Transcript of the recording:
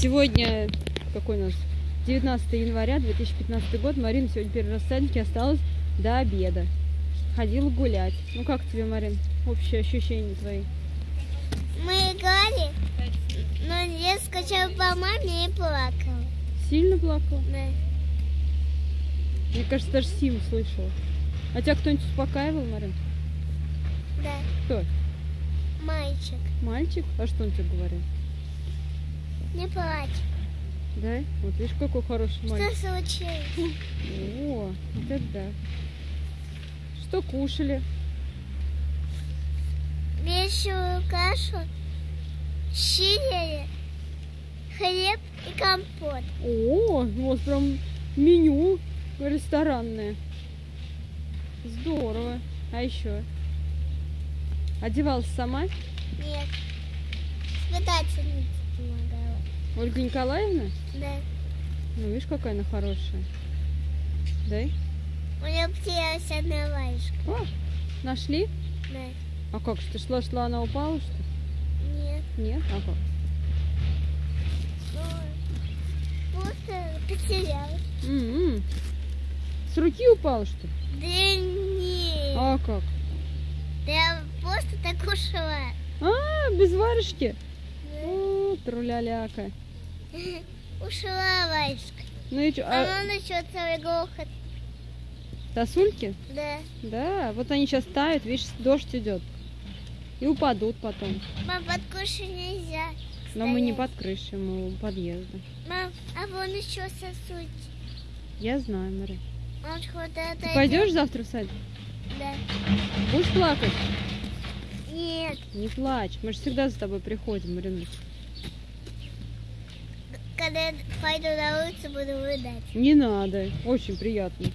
Сегодня, какой у нас, 19 января 2015 год. Марина сегодня первый раз в садике осталась до обеда. Ходила гулять. Ну как тебе, Марин, общее ощущение твои? Мы играли, но я скачала по маме и плакала. Сильно плакала? Да. Мне кажется, даже Сим слышала. А тебя кто-нибудь успокаивал, Марин? Да. Кто? Мальчик. Мальчик? А что он тебе говорил? Не плачь. Да? Вот видишь, какой хороший Что мальчик. случилось? О, вот это да. Что кушали? Вещую кашу, щирили, хлеб и компот. О, вот прям меню ресторанное. Здорово. А еще? Одевалась сама? Нет. Воспитательница помогала. Ольга Николаевна? Да. Ну, видишь, какая она хорошая. Да? У нее потерялась одна варежка. О, нашли? Да. А как ты шла-шла, она упала, что ли? Нет. Нет? А как? Ну, просто потерялась. М-м. С руки упала, что ли? Да нет. А как? Да я просто так ушла. А, без варежки? Да. О, труляляка. Ушла варежка. Ну и что, А а он еще целый грохот. сосульки? Да. Да, вот они сейчас тают, видишь, дождь идет. И упадут потом. Мам, под крышей нельзя. Но мы не стоять. под крышей, мы у подъезда. Мам, а вон еще сосуд. Я знаю, Мария. Это... Ты пойдешь завтра в садик? Да. Будешь плакать? Нет. Не плачь. Мы же всегда за тобой приходим, Марина. Когда пойду на улицу, буду рыдать. Не надо. Очень приятно.